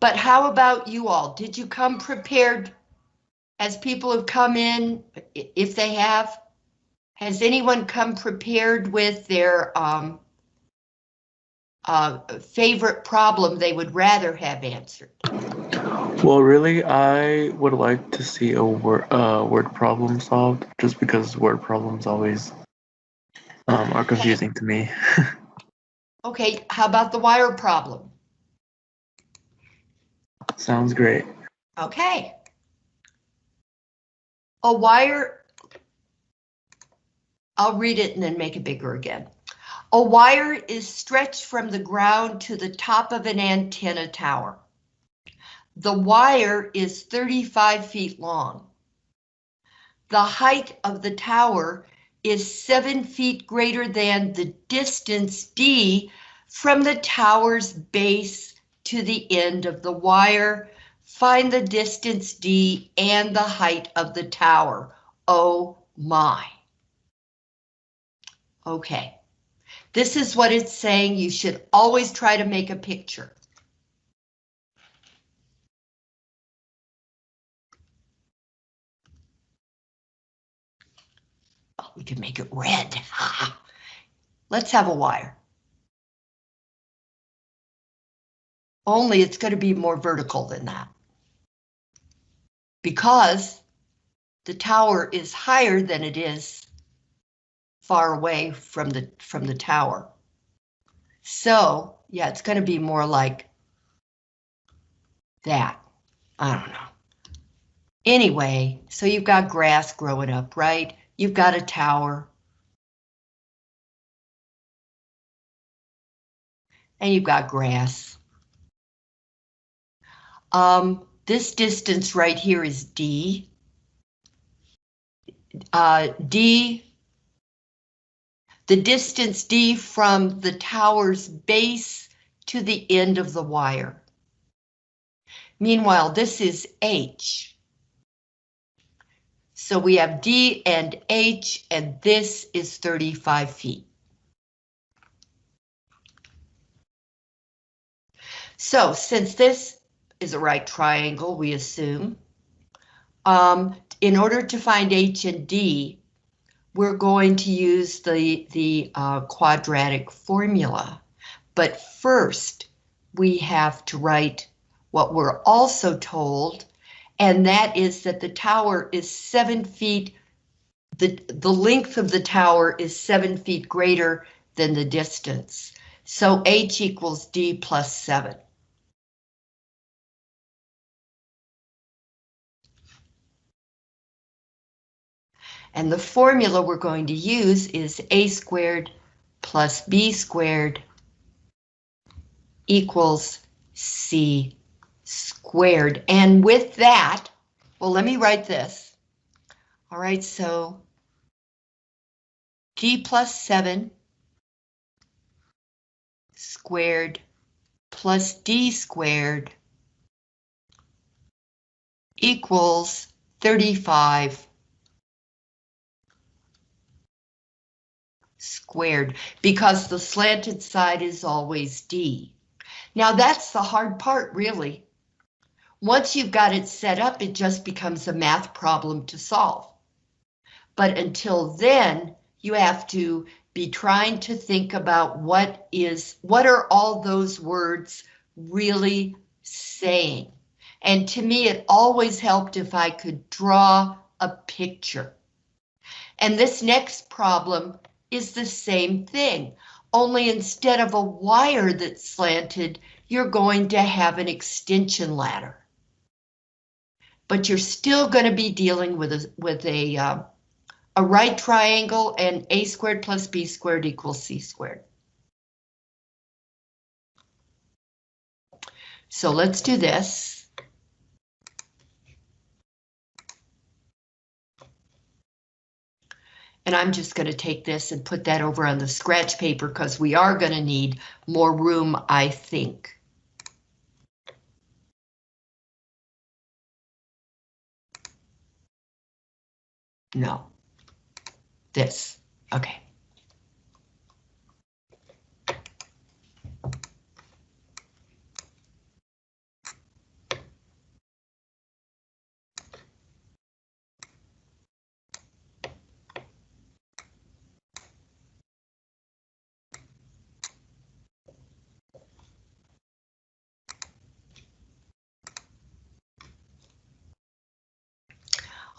But how about you all? Did you come prepared as people have come in, if they have? Has anyone come prepared with their um, uh, favorite problem they would rather have answered? Well, really, I would like to see a word, uh, word problem solved, just because word problems always um, are confusing to me. Okay, how about the wire problem? Sounds great. Okay. A wire, I'll read it and then make it bigger again. A wire is stretched from the ground to the top of an antenna tower. The wire is 35 feet long. The height of the tower is seven feet greater than the distance D from the tower's base to the end of the wire. Find the distance D and the height of the tower. Oh my. Okay. This is what it's saying. You should always try to make a picture. Oh, we can make it red. Let's have a wire. Only it's going to be more vertical than that. Because the tower is higher than it is far away from the from the tower. So, yeah, it's going to be more like that. I don't know. Anyway, so you've got grass growing up, right? You've got a tower. And you've got grass. Um, this distance right here is D. Uh, D the distance D from the tower's base to the end of the wire. Meanwhile, this is H. So we have D and H, and this is 35 feet. So since this is a right triangle, we assume, um, in order to find H and D, we're going to use the, the uh, quadratic formula. But first, we have to write what we're also told, and that is that the tower is seven feet, the, the length of the tower is seven feet greater than the distance. So H equals D plus seven. And the formula we're going to use is a squared plus b squared equals c squared. And with that, well, let me write this. All right, so d plus 7 squared plus d squared equals 35 squared because the slanted side is always D. Now that's the hard part, really. Once you've got it set up, it just becomes a math problem to solve. But until then, you have to be trying to think about what is, what are all those words really saying? And to me, it always helped if I could draw a picture. And this next problem is the same thing, only instead of a wire that's slanted, you're going to have an extension ladder. But you're still going to be dealing with a, with a, uh, a right triangle and a squared plus b squared equals c squared. So let's do this. And I'm just going to take this and put that over on the scratch paper because we are going to need more room, I think. No, this, okay.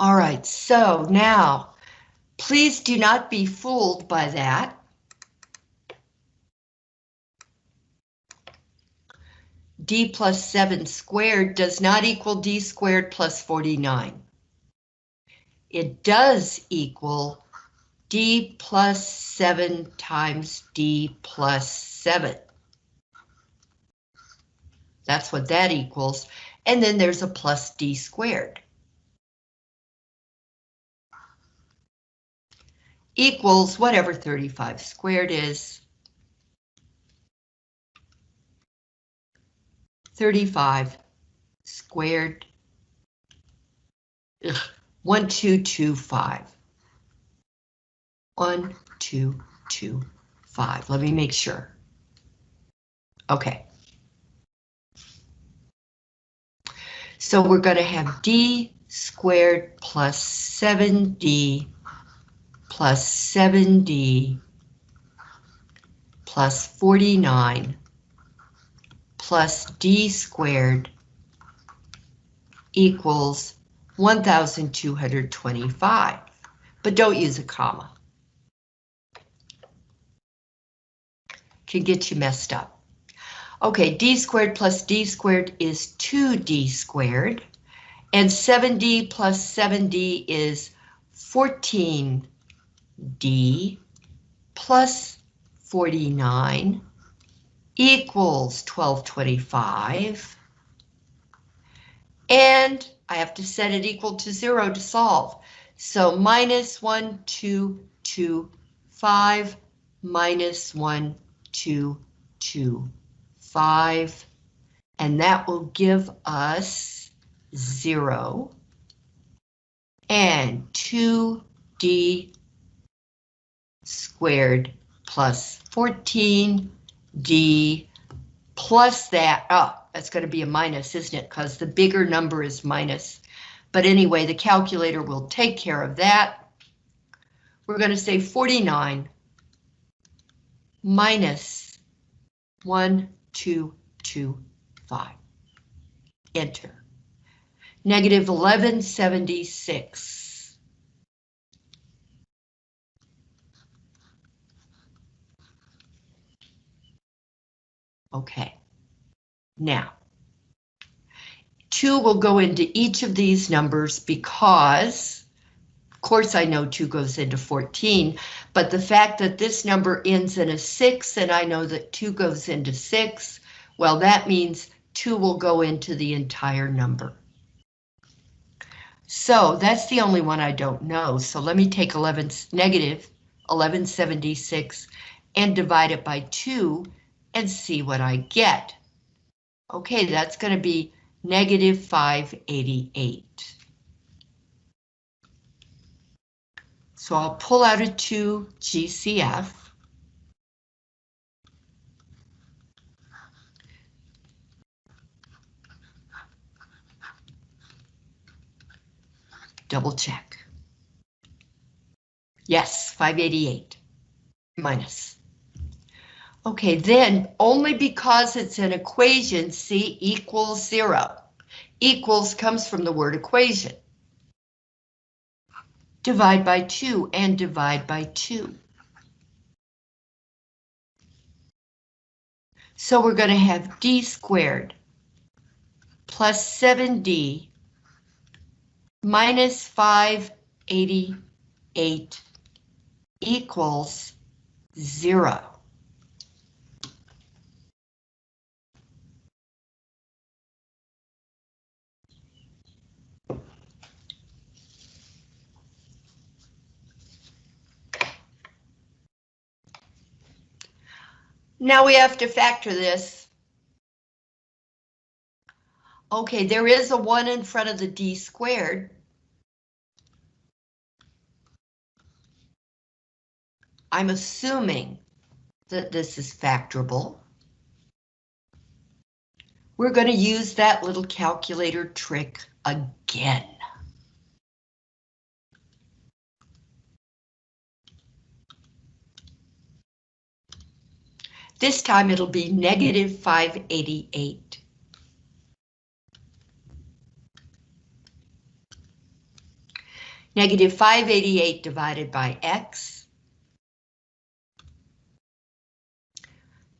All right, so now, please do not be fooled by that. d plus 7 squared does not equal d squared plus 49. It does equal d plus 7 times d plus 7. That's what that equals. And then there's a plus d squared. Equals whatever 35 squared is. 35 squared. Ugh, 1225. 1225. Let me make sure. Okay. So we're going to have d squared plus 7d plus 7d plus 49 plus d squared equals 1,225, but don't use a comma. Can get you messed up. Okay, d squared plus d squared is 2d squared, and 7d plus 7d is 14d plus 49 equals 1225. And I have to set it equal to zero to solve. So minus one, two, two, five, minus one, two, two, five, and that will give us zero and 2d squared plus 14d plus that, oh, that's going to be a minus, isn't it? Because the bigger number is minus. But anyway, the calculator will take care of that. We're going to say 49 minus 1, 2, 2, 5. Enter. Negative 1176. Okay. Now, 2 will go into each of these numbers because, of course I know 2 goes into 14, but the fact that this number ends in a 6 and I know that 2 goes into 6, well that means 2 will go into the entire number. So that's the only one I don't know, so let me take 11, negative 1176 and divide it by 2 and see what I get. Okay, that's going to be negative 588. So I'll pull out a 2 GCF. Double check. Yes, 588 minus. Okay, then only because it's an equation, C equals zero. Equals comes from the word equation. Divide by two and divide by two. So we're going to have d squared plus 7d minus 588 equals zero. Now we have to factor this. Okay, there is a 1 in front of the d squared. I'm assuming that this is factorable. We're going to use that little calculator trick again. This time it'll be negative 588. Negative 588 divided by x.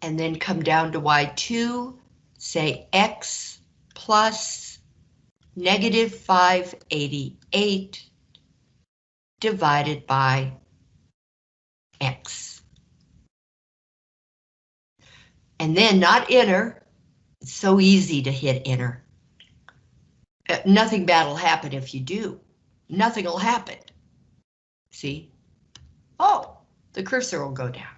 And then come down to y2, say x plus negative 588 divided by x. And then not enter, it's so easy to hit enter. Uh, nothing bad will happen if you do. Nothing will happen. See? Oh, the cursor will go down.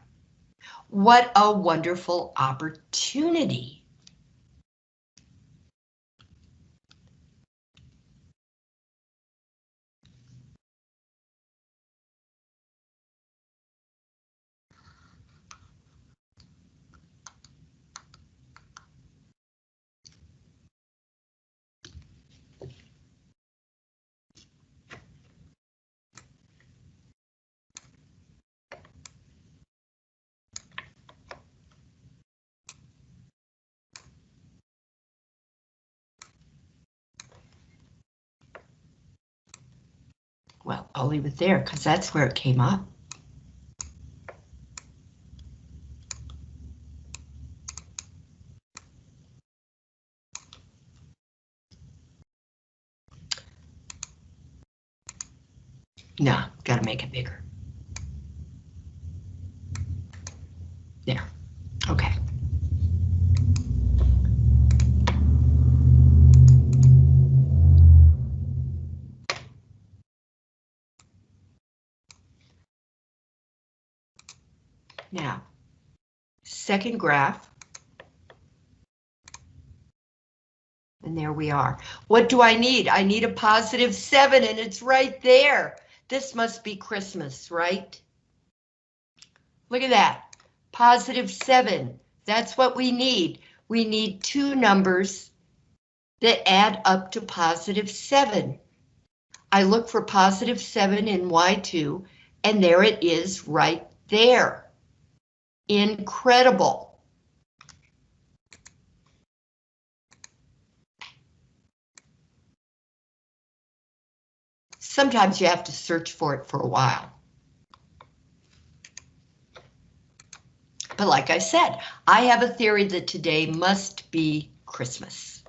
What a wonderful opportunity. Well, I'll leave it there because that's where it came up. No, gotta make it bigger. There, okay. Now, second graph. And there we are. What do I need? I need a positive seven and it's right there. This must be Christmas, right? Look at that. Positive seven. That's what we need. We need two numbers that add up to positive seven. I look for positive seven in Y2 and there it is right there. Incredible. Sometimes you have to search for it for a while. But like I said, I have a theory that today must be Christmas.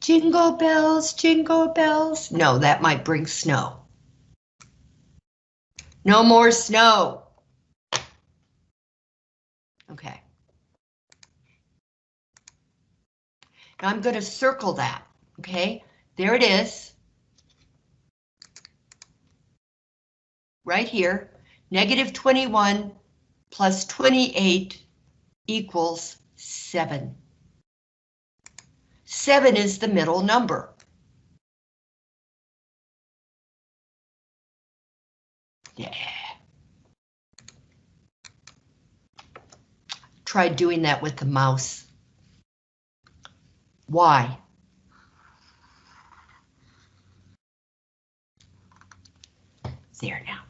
Jingle bells, jingle bells. No, that might bring snow. No more snow. Okay. Now I'm going to circle that, okay? There it is. Right here, negative 21 plus 28 equals 7. 7 is the middle number. Yeah. Try doing that with the mouse. Why? There now.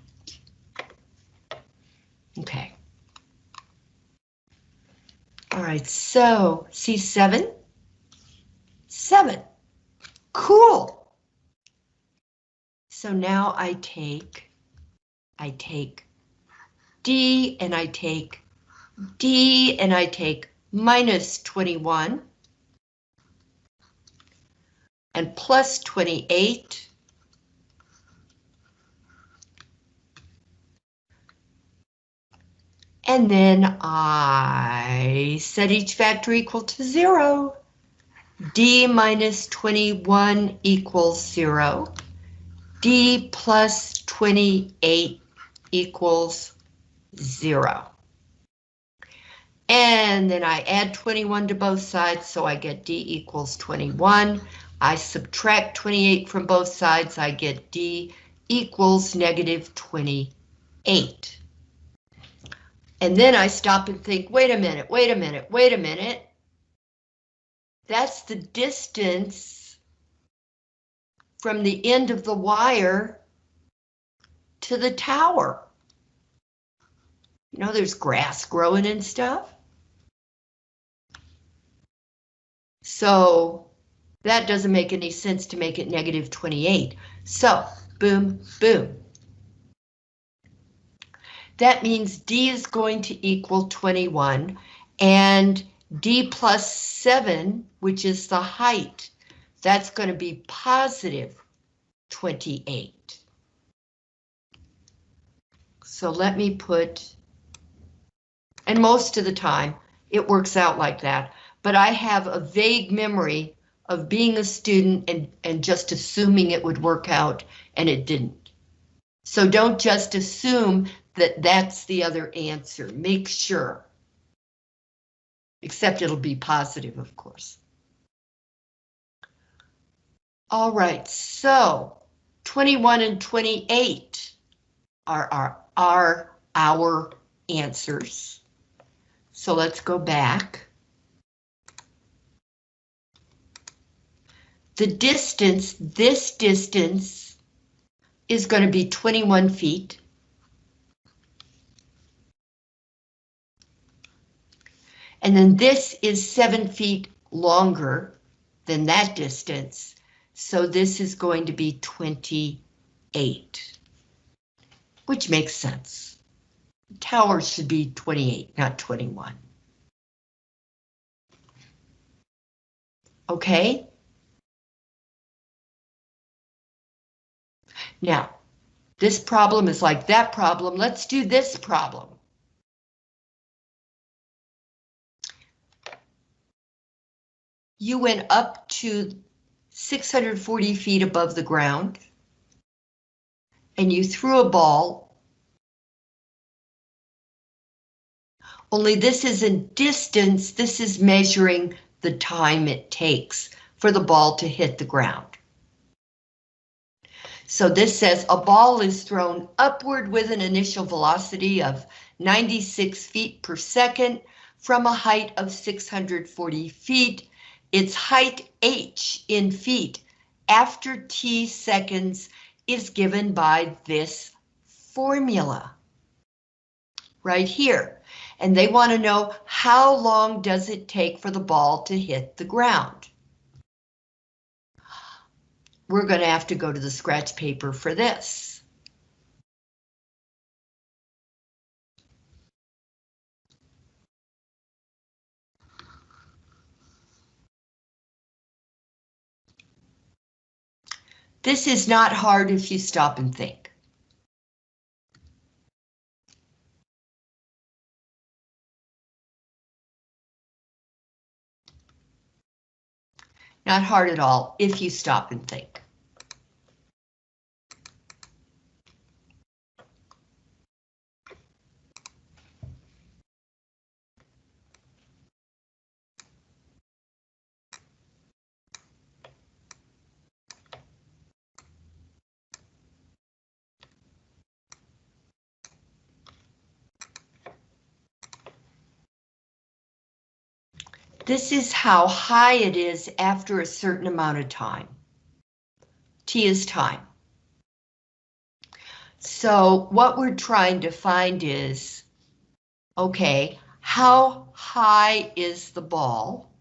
Okay. All right, so C7, 7. Cool. So now I take, I take D and I take D and I take minus 21 and plus 28 And then I set each factor equal to zero. D minus 21 equals zero. D plus 28 equals zero. And then I add 21 to both sides, so I get D equals 21. I subtract 28 from both sides, I get D equals negative 28. And then I stop and think, wait a minute, wait a minute, wait a minute. That's the distance from the end of the wire to the tower. You know, there's grass growing and stuff. So That doesn't make any sense to make it negative 28. So, boom, boom. That means D is going to equal 21, and D plus 7, which is the height, that's going to be positive 28. So let me put, and most of the time it works out like that, but I have a vague memory of being a student and, and just assuming it would work out, and it didn't. So don't just assume that that's the other answer. Make sure. Except it'll be positive, of course. All right, so 21 and 28 are our, are our answers. So let's go back. The distance, this distance, is going to be 21 feet. And then this is seven feet longer than that distance. So this is going to be 28, which makes sense. Tower should be 28, not 21. Okay. Now, this problem is like that problem. Let's do this problem. You went up to 640 feet above the ground and you threw a ball. Only this isn't distance, this is measuring the time it takes for the ball to hit the ground. So this says a ball is thrown upward with an initial velocity of 96 feet per second from a height of 640 feet. Its height h in feet after t seconds is given by this formula right here. And they want to know how long does it take for the ball to hit the ground? We're going to have to go to the scratch paper for this. This is not hard if you stop and think. Not hard at all if you stop and think. This is how high it is after a certain amount of time. T is time. So what we're trying to find is, okay, how high is the ball?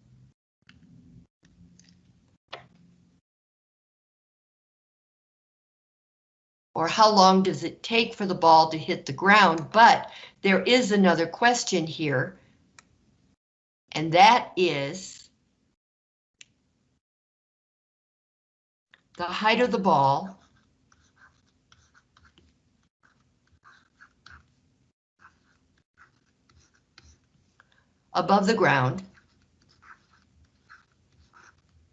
Or how long does it take for the ball to hit the ground? But there is another question here and that is the height of the ball above the ground.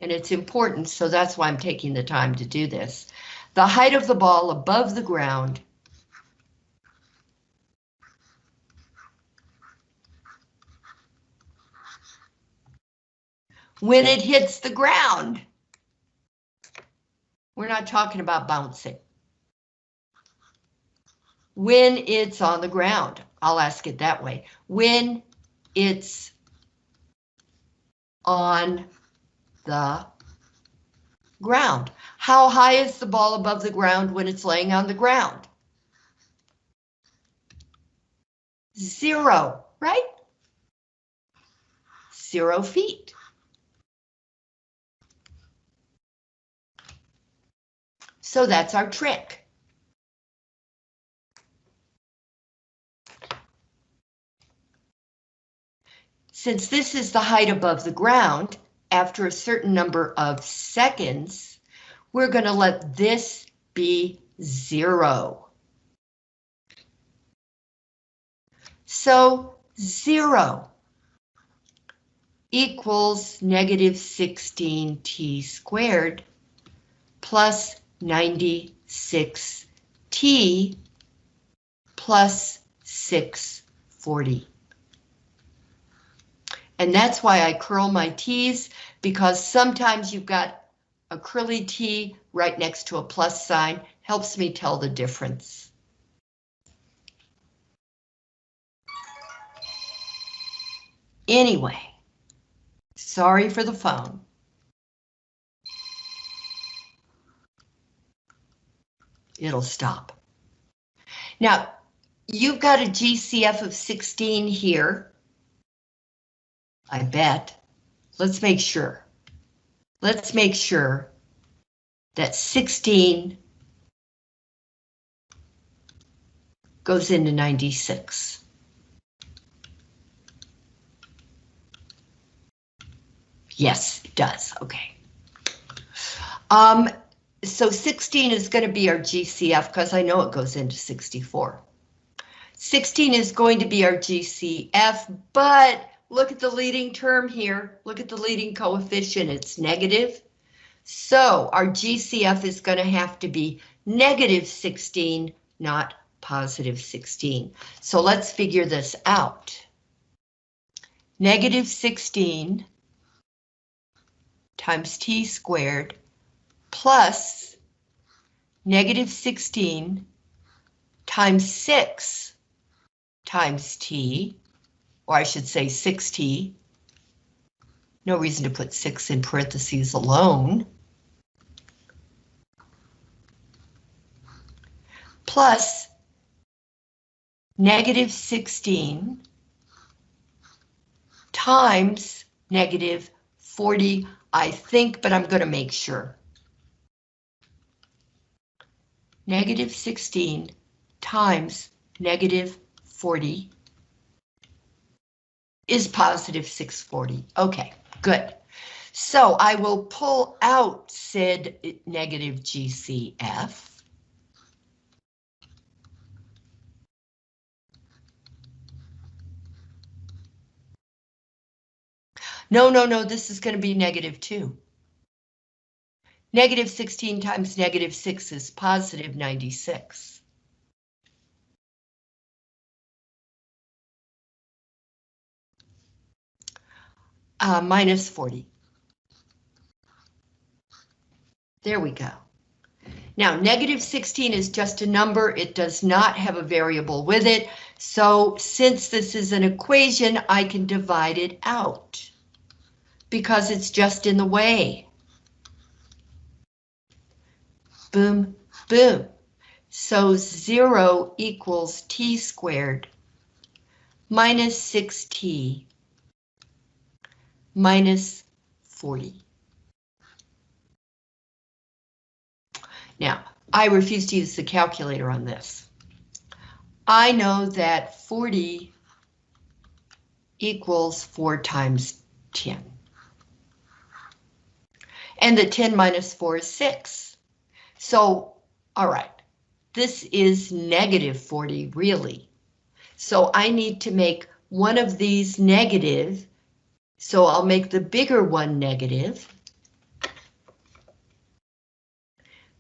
And it's important, so that's why I'm taking the time to do this. The height of the ball above the ground when it hits the ground. We're not talking about bouncing. When it's on the ground, I'll ask it that way. When it's on the ground. How high is the ball above the ground when it's laying on the ground? Zero, right? Zero feet. So that's our trick. Since this is the height above the ground, after a certain number of seconds, we're going to let this be zero. So zero equals negative 16t squared plus 96t plus 640. And that's why I curl my T's, because sometimes you've got a curly T right next to a plus sign, helps me tell the difference. Anyway, sorry for the phone. It'll stop. Now, you've got a GCF of 16 here. I bet. Let's make sure. Let's make sure that 16 goes into 96. Yes, it does. Okay. Um, so 16 is going to be our GCF because I know it goes into 64. 16 is going to be our GCF, but look at the leading term here. Look at the leading coefficient. It's negative. So our GCF is going to have to be negative 16, not positive 16. So let's figure this out. Negative 16 times t squared plus negative 16 times 6 times t, or I should say 6t. No reason to put 6 in parentheses alone. Plus negative 16 times negative 40 I think, but I'm going to make sure. Negative 16 times negative 40 is positive 640. Okay, good. So I will pull out said negative GCF. No, no, no, this is going to be negative 2. Negative 16 times negative 6 is positive 96. Uh, minus 40. There we go. Now, negative 16 is just a number. It does not have a variable with it. So since this is an equation, I can divide it out because it's just in the way. Boom, boom. So 0 equals t squared minus 6t minus 40. Now, I refuse to use the calculator on this. I know that 40 equals 4 times 10 and that 10 minus 4 is 6. So, all right, this is negative 40, really. So I need to make one of these negative, so I'll make the bigger one negative.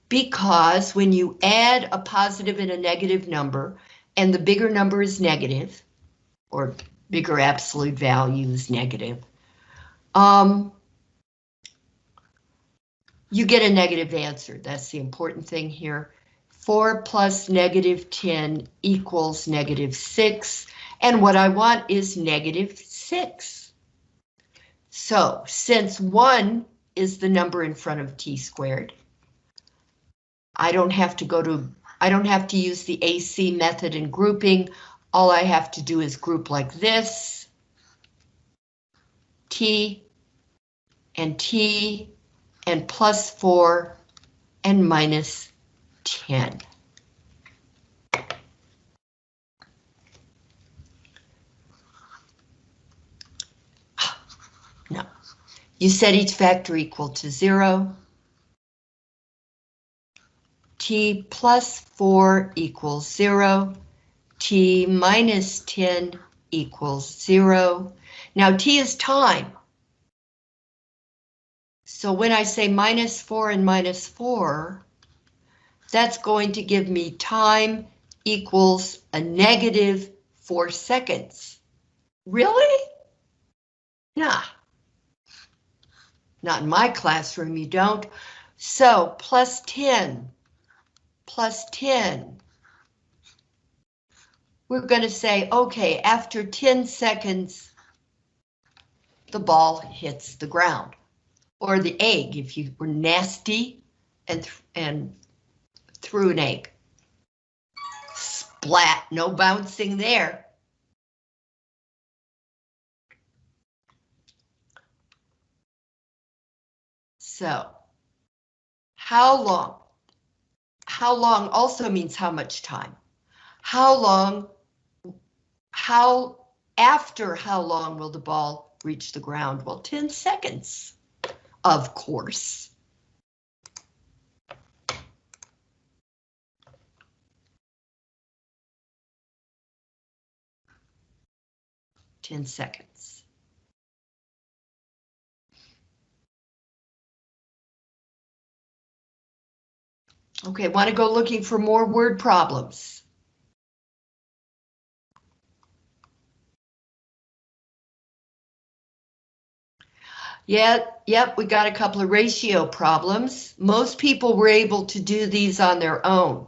Because when you add a positive and a negative number, and the bigger number is negative, or bigger absolute value is negative, um, you get a negative answer. That's the important thing here. 4 plus negative 10 equals negative 6, and what I want is negative 6. So, since 1 is the number in front of t squared, I don't have to go to, I don't have to use the AC method in grouping. All I have to do is group like this, t and t and plus 4 and minus 10. No. You set each factor equal to 0. t plus 4 equals 0. t minus 10 equals 0. Now t is time. So when I say minus 4 and minus 4, that's going to give me time equals a negative 4 seconds. Really? Nah. Not in my classroom, you don't. So plus 10, plus 10. We're going to say, okay, after 10 seconds, the ball hits the ground. Or the egg, if you were nasty and, and threw an egg. Splat, no bouncing there. So, how long? How long also means how much time. How long, how, after how long will the ball reach the ground? Well, 10 seconds, of course. Ten seconds. Okay, want to go looking for more word problems? Yeah, yep, we got a couple of ratio problems. Most people were able to do these on their own.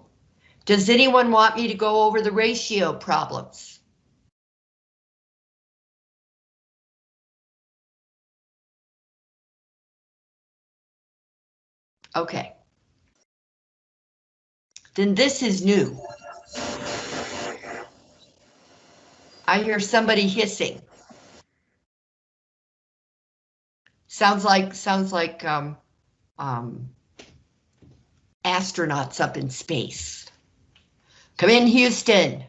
Does anyone want me to go over the ratio problems? Okay. Then this is new. I hear somebody hissing. Sounds like, sounds like, um, um, astronauts up in space. Come in, Houston.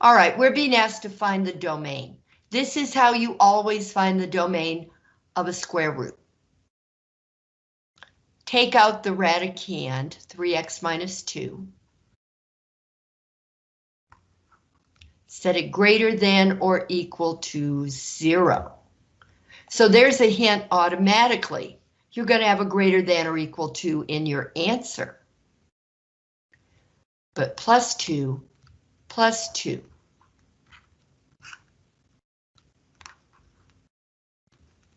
All right, we're being asked to find the domain. This is how you always find the domain of a square root. Take out the radicand, 3x minus 2. Set it greater than or equal to 0. So there's a hint automatically. You're going to have a greater than or equal to in your answer. But plus 2, plus 2.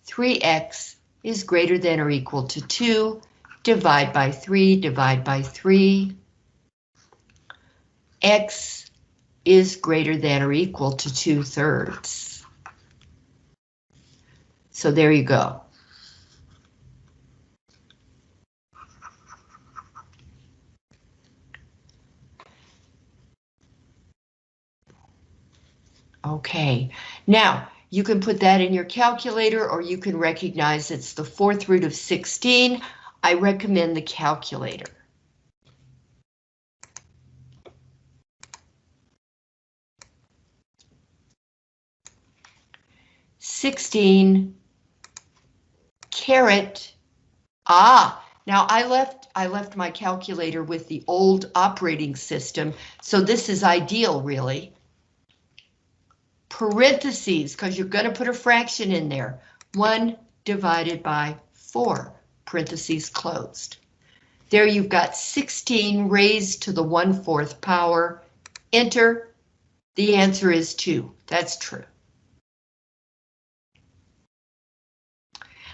Three x is greater than or equal to 2 divide by 3, divide by 3. X is greater than or equal to 2 thirds. So there you go. Okay, now you can put that in your calculator or you can recognize it's the fourth root of 16. I recommend the calculator. Sixteen caret. Ah, now I left I left my calculator with the old operating system, so this is ideal really. Parentheses, because you're going to put a fraction in there. One divided by four parentheses closed. There you've got 16 raised to the 1 4th power. Enter. The answer is 2. That's true.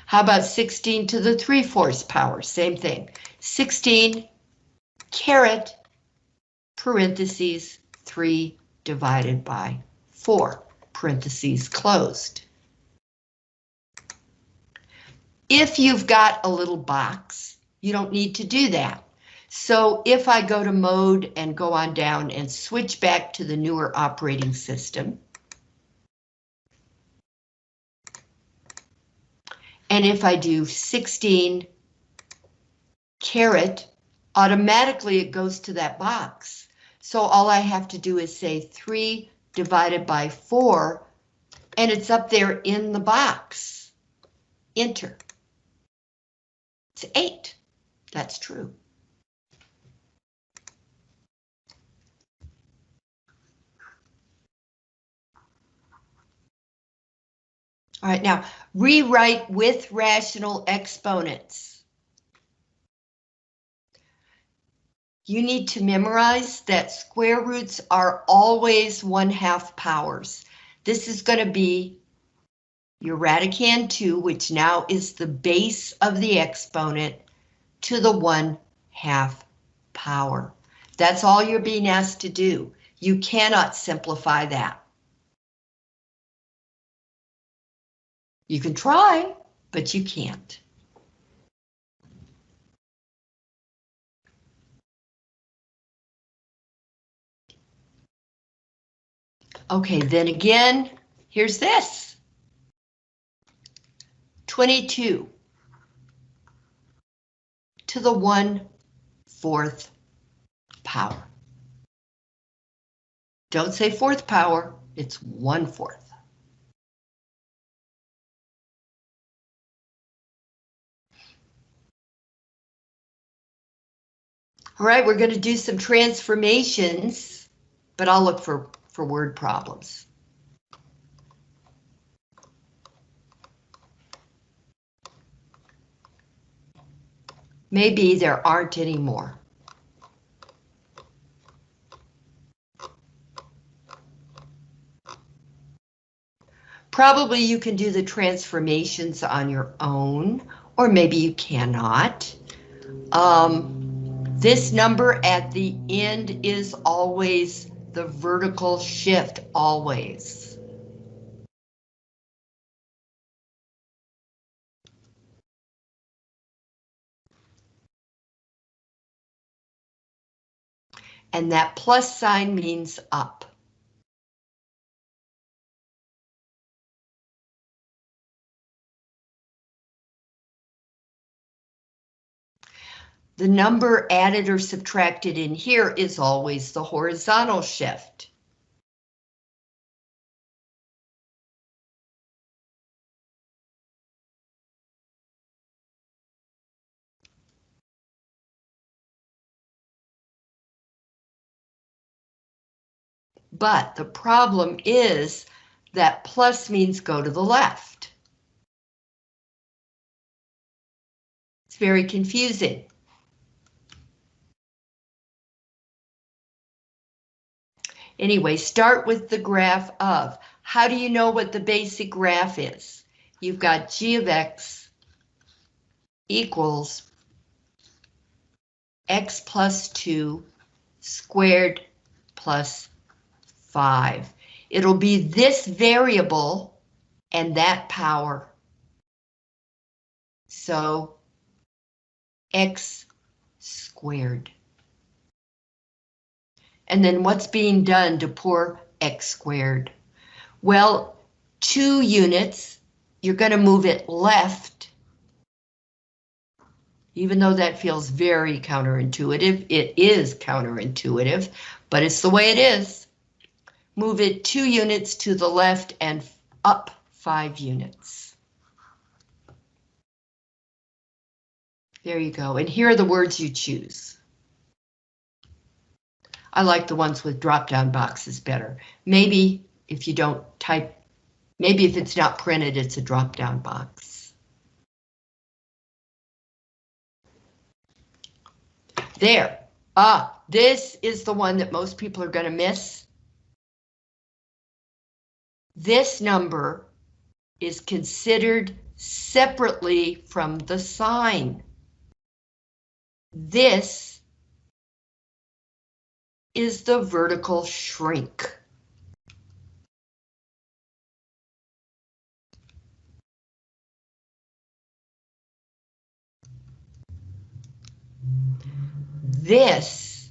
How about 16 to the 3 fourths power? Same thing. 16 caret parentheses 3 divided by 4 parentheses closed. If you've got a little box, you don't need to do that. So if I go to mode and go on down and switch back to the newer operating system, and if I do 16 caret automatically it goes to that box. So all I have to do is say 3 divided by 4, and it's up there in the box. Enter. It's 8. That's true. All right, now rewrite with rational exponents. You need to memorize that square roots are always one half powers. This is going to be your radicand 2, which now is the base of the exponent, to the 1 half power. That's all you're being asked to do. You cannot simplify that. You can try, but you can't. Okay, then again, here's this. 22 to the 1 fourth power. Don't say fourth power, it's 1 fourth. All right, we're going to do some transformations, but I'll look for, for word problems. Maybe there aren't any more. Probably you can do the transformations on your own, or maybe you cannot. Um, this number at the end is always the vertical shift, always. And that plus sign means up. The number added or subtracted in here is always the horizontal shift. But the problem is that plus means go to the left. It's very confusing. Anyway, start with the graph of. How do you know what the basic graph is? You've got g of x equals x plus 2 squared plus 5. It'll be this variable and that power. So x squared. And then what's being done to poor x squared? Well, two units, you're going to move it left. Even though that feels very counterintuitive, it is counterintuitive, but it's the way it is. Move it two units to the left and up five units. There you go, and here are the words you choose. I like the ones with drop-down boxes better. Maybe if you don't type, maybe if it's not printed, it's a drop-down box. There. Ah, this is the one that most people are going to miss. This number is considered separately from the sign. This is the vertical shrink. This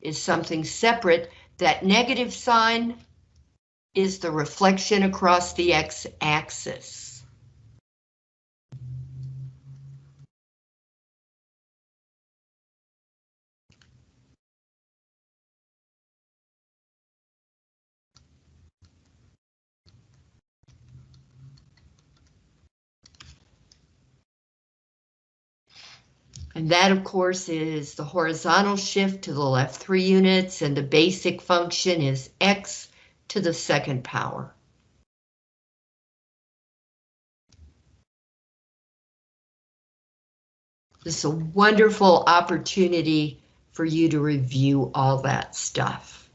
is something separate. That negative sign is the reflection across the x-axis. And that, of course, is the horizontal shift to the left three units, and the basic function is x to the second power. This is a wonderful opportunity for you to review all that stuff.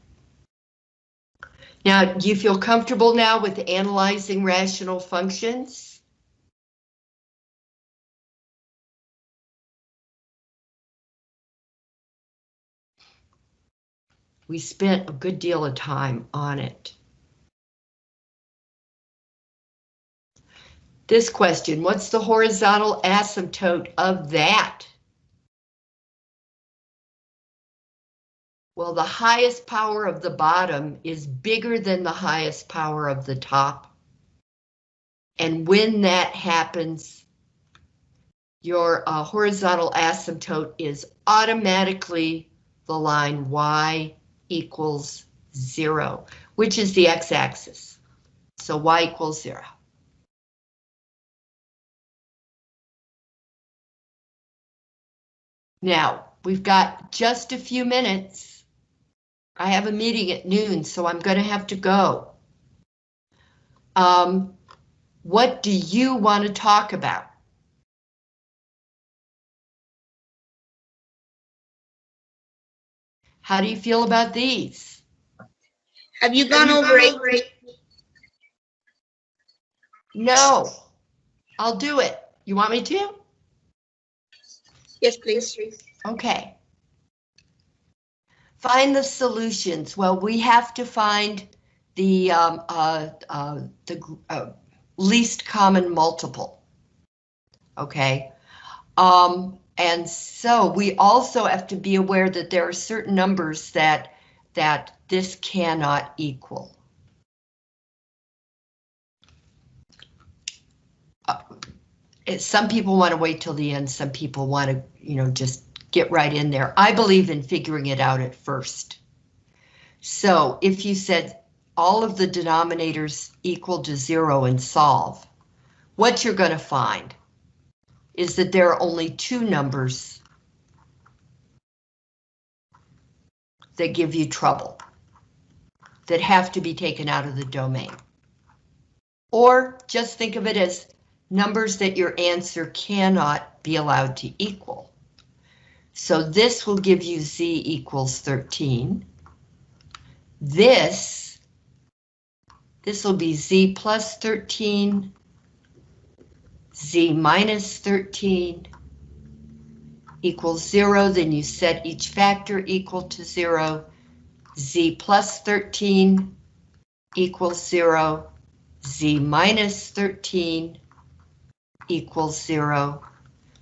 Now, do you feel comfortable now with analyzing rational functions? We spent a good deal of time on it. This question, what's the horizontal asymptote of that? Well, the highest power of the bottom is bigger than the highest power of the top. And when that happens, your uh, horizontal asymptote is automatically the line y equals zero, which is the x-axis. So y equals zero. Now, we've got just a few minutes. I have a meeting at noon, so I'm going to have to go. Um, what do you want to talk about? How do you feel about these? Have you gone over it? No, I'll do it. You want me to? Yes, please. Okay. Find the solutions. Well, we have to find the um, uh, uh, the uh, least common multiple. Okay. Um, and so we also have to be aware that there are certain numbers that that this cannot equal. Uh, some people want to wait till the end. Some people want to, you know, just get right in there. I believe in figuring it out at first. So if you said all of the denominators equal to zero and solve, what you're going to find is that there are only two numbers that give you trouble, that have to be taken out of the domain. Or just think of it as numbers that your answer cannot be allowed to equal. So this will give you z equals 13. This, this will be z plus 13, z minus 13 equals 0, then you set each factor equal to 0, z plus 13 equals 0, z minus 13 equals 0.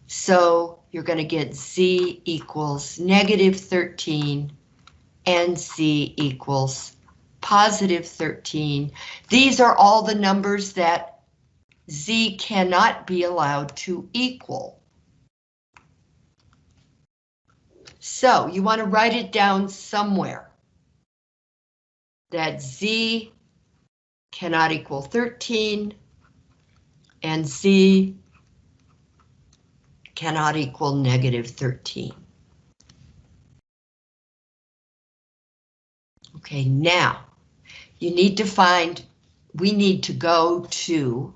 So you're going to get z equals negative 13 and z equals positive 13. These are all the numbers that z cannot be allowed to equal. So you want to write it down somewhere. That z cannot equal 13 and z cannot equal negative 13. Okay, now you need to find, we need to go to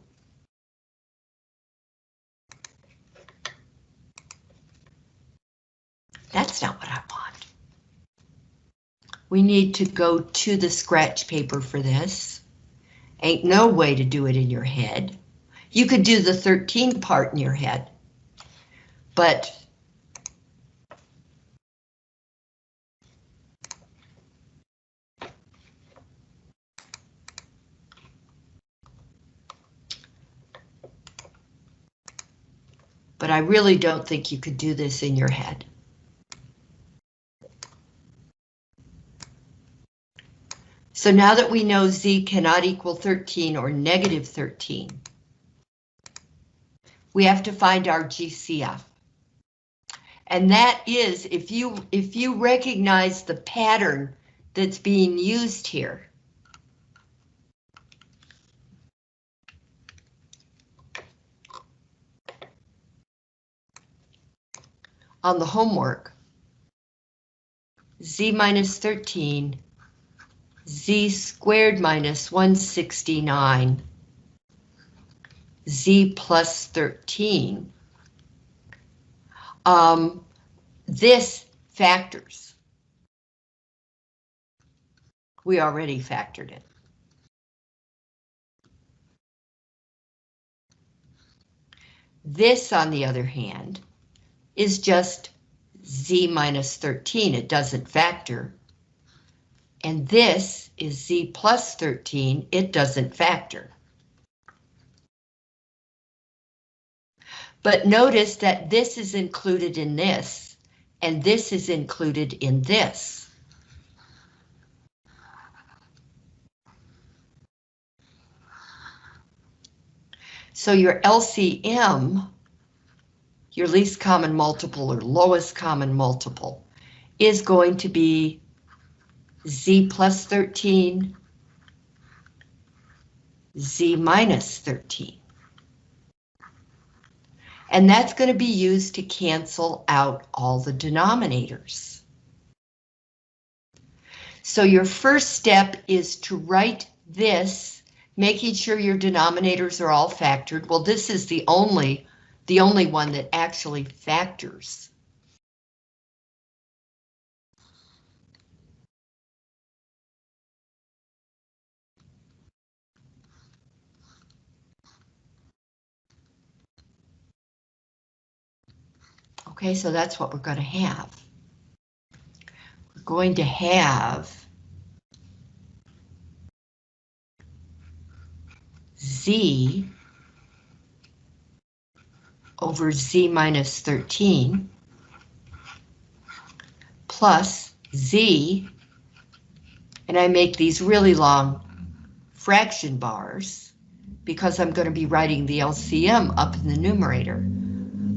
That's not what I want. We need to go to the scratch paper for this. Ain't no way to do it in your head. You could do the 13 part in your head, but but I really don't think you could do this in your head. So now that we know z cannot equal 13 or negative 13, we have to find our GCF. And that is if you if you recognize the pattern that's being used here. on the homework. z minus 13, z squared minus 169, z plus 13. Um, this factors. We already factored it. This, on the other hand, is just z minus 13. It doesn't factor. And this is z plus 13. It doesn't factor. But notice that this is included in this, and this is included in this. So your LCM, your least common multiple or lowest common multiple, is going to be z plus 13, z minus 13. And that's going to be used to cancel out all the denominators. So your first step is to write this, making sure your denominators are all factored. Well, this is the only, the only one that actually factors. Okay, so that's what we're going to have. We're going to have z over z minus 13 plus z, and I make these really long fraction bars because I'm going to be writing the LCM up in the numerator.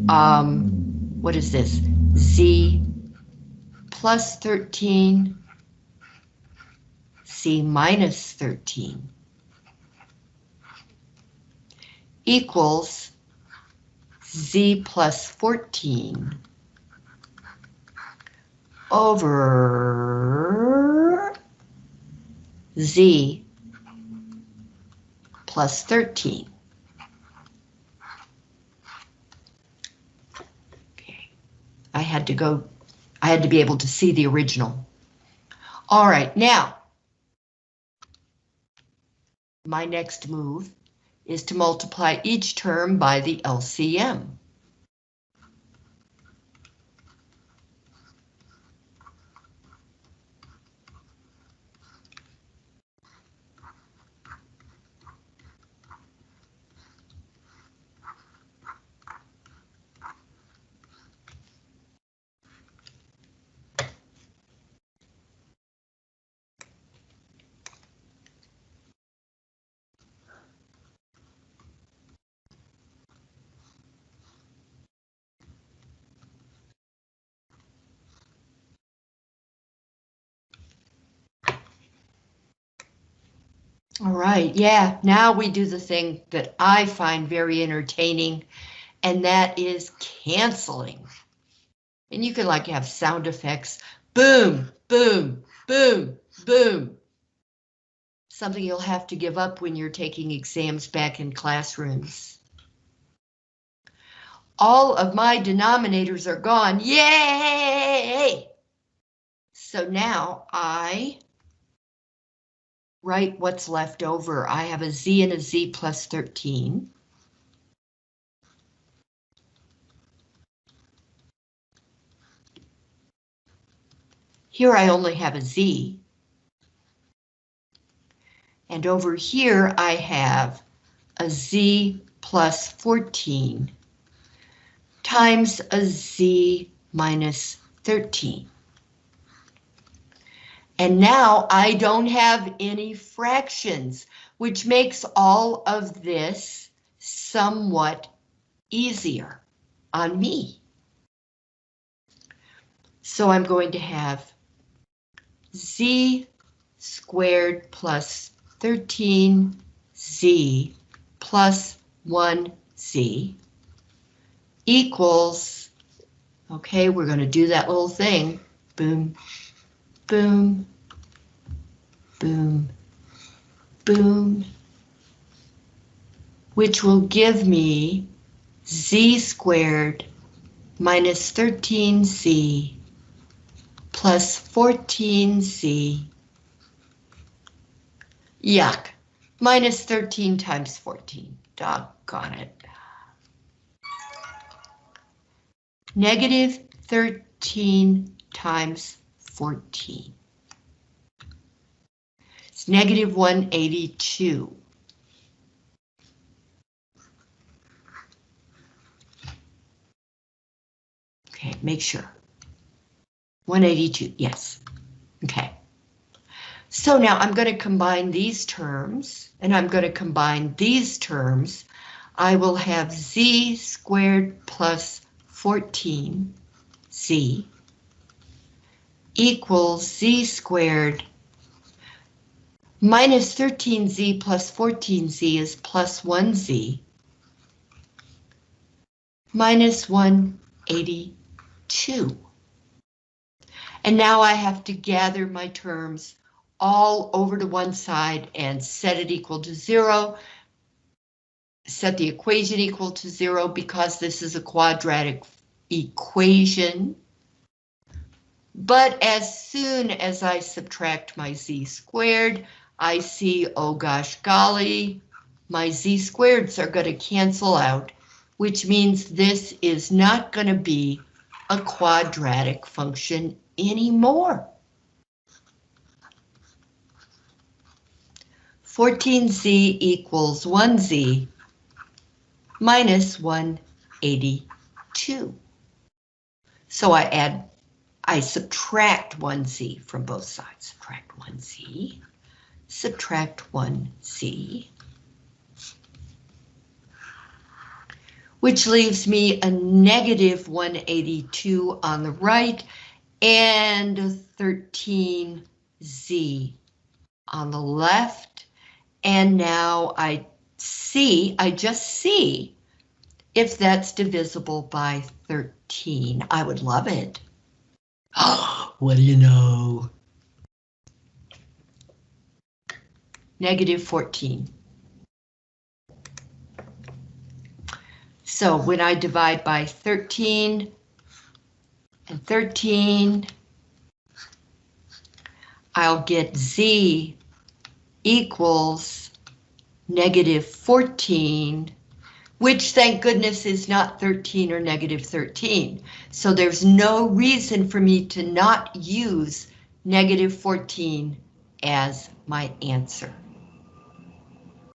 Um, what is this? Z plus 13, C minus 13 equals Z plus 14 over Z plus 13. I had to go, I had to be able to see the original. All right, now, my next move is to multiply each term by the LCM. All right, yeah, now we do the thing that I find very entertaining, and that is canceling. And you can like have sound effects, boom, boom, boom, boom. Something you'll have to give up when you're taking exams back in classrooms. All of my denominators are gone, yay! So now I write what's left over. I have a z and a z plus 13. Here I only have a z. And over here I have a z plus 14 times a z minus 13. And now I don't have any fractions, which makes all of this somewhat easier on me. So I'm going to have z squared plus 13z plus 1z equals, Okay, we're going to do that little thing. Boom, boom, boom, boom, which will give me z squared minus 13z plus 14z. Yuck, minus 13 times 14. Doggone it. Negative 13 times 14. Negative 182. Okay, make sure. 182, yes. Okay. So now I'm going to combine these terms, and I'm going to combine these terms. I will have z squared plus 14z equals z squared minus 13z plus 14z is plus 1z minus 182. And now I have to gather my terms all over to one side and set it equal to zero. Set the equation equal to zero because this is a quadratic equation. But as soon as I subtract my z squared, I see, oh gosh golly, my z squareds are going to cancel out, which means this is not going to be a quadratic function anymore. 14z equals 1z minus 182. So I add, I subtract 1z from both sides. Subtract 1z, subtract 1z, which leaves me a negative 182 on the right and a 13z on the left. And now I see, I just see if that's divisible by 13. I would love it. Oh, what do you know? Negative 14. So when I divide by 13 and 13, I'll get z equals negative 14, which thank goodness is not 13 or negative 13. So there's no reason for me to not use negative 14 as my answer.